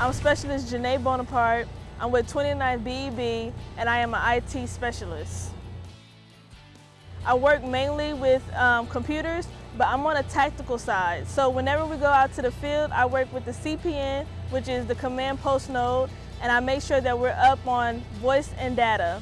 I'm Specialist Janae Bonaparte. I'm with 29 BEB and I am an IT specialist. I work mainly with um, computers, but I'm on a tactical side. So whenever we go out to the field, I work with the CPN, which is the command post node, and I make sure that we're up on voice and data.